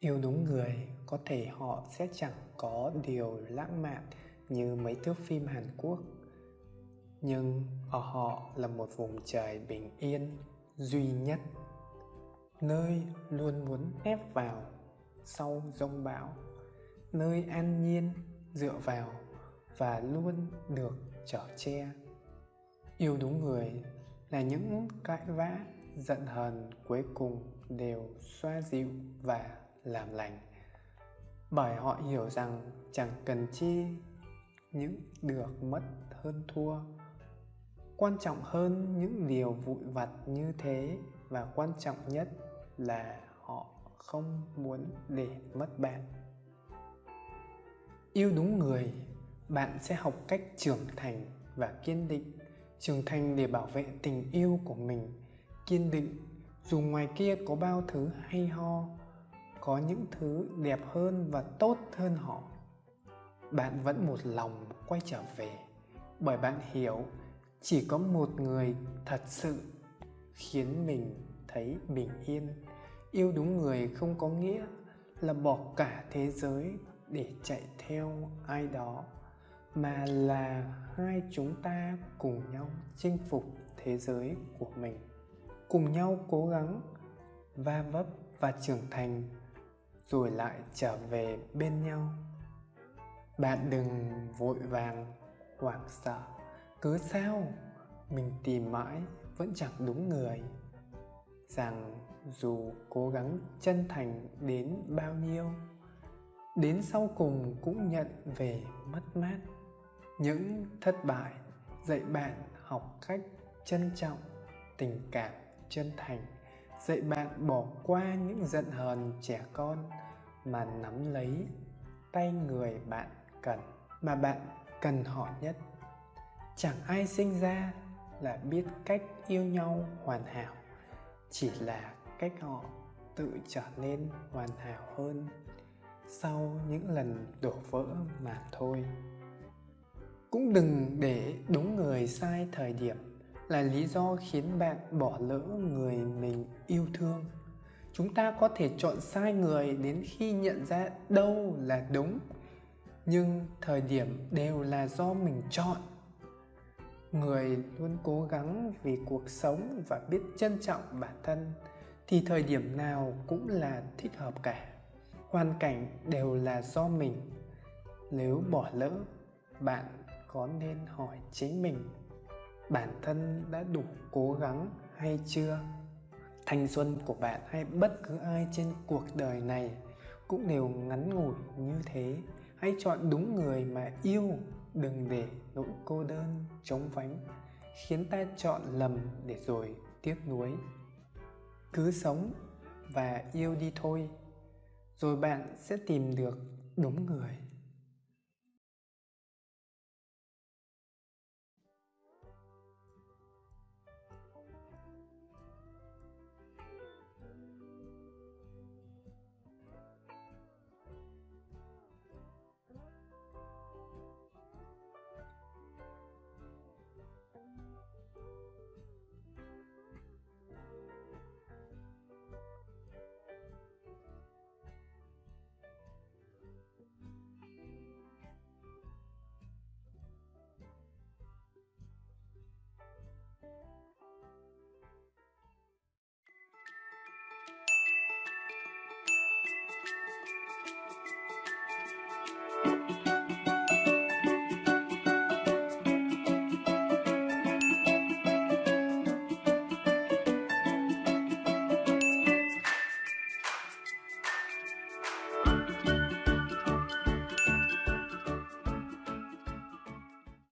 yêu đúng người, có thể họ sẽ chẳng có điều lãng mạn như mấy thước phim hàn quốc. Nhưng ở họ là một vùng trời bình yên, duy nhất, nơi luôn muốn ép vào sau rông bão, nơi an nhiên dựa vào và luôn được chở che. Yêu đúng người là những cãi vã, giận hờn cuối cùng đều xoa dịu và làm lành. Bởi họ hiểu rằng chẳng cần chi, những được mất hơn thua. Quan trọng hơn những điều vụn vặt như thế và quan trọng nhất là họ không muốn để mất bạn. Yêu đúng người, bạn sẽ học cách trưởng thành và kiên định. Trưởng thành để bảo vệ tình yêu của mình, kiên định. Dù ngoài kia có bao thứ hay ho có những thứ đẹp hơn và tốt hơn họ. Bạn vẫn một lòng quay trở về, bởi bạn hiểu chỉ có một người thật sự khiến mình thấy bình yên. Yêu đúng người không có nghĩa là bỏ cả thế giới để chạy theo ai đó, mà là hai chúng ta cùng nhau chinh phục thế giới của mình. Cùng nhau cố gắng, va vấp và trưởng thành rồi lại trở về bên nhau. Bạn đừng vội vàng, hoảng sợ. Cứ sao? Mình tìm mãi vẫn chẳng đúng người. Rằng dù cố gắng chân thành đến bao nhiêu, đến sau cùng cũng nhận về mất mát. Những thất bại dạy bạn học cách trân trọng tình cảm chân thành dạy bạn bỏ qua những giận hờn trẻ con mà nắm lấy tay người bạn cần, mà bạn cần họ nhất. Chẳng ai sinh ra là biết cách yêu nhau hoàn hảo, chỉ là cách họ tự trở nên hoàn hảo hơn sau những lần đổ vỡ mà thôi. Cũng đừng để đúng người sai thời điểm là lý do khiến bạn bỏ lỡ người mình yêu thương. Chúng ta có thể chọn sai người đến khi nhận ra đâu là đúng, nhưng thời điểm đều là do mình chọn. Người luôn cố gắng vì cuộc sống và biết trân trọng bản thân, thì thời điểm nào cũng là thích hợp cả. Hoàn cảnh đều là do mình. Nếu bỏ lỡ, bạn có nên hỏi chính mình bản thân đã đủ cố gắng hay chưa? Thanh xuân của bạn hay bất cứ ai trên cuộc đời này, cũng đều ngắn ngủi như thế. Hãy chọn đúng người mà yêu, đừng để nỗi cô đơn chống vánh khiến ta chọn lầm để rồi tiếc nuối. Cứ sống và yêu đi thôi, rồi bạn sẽ tìm được đúng người.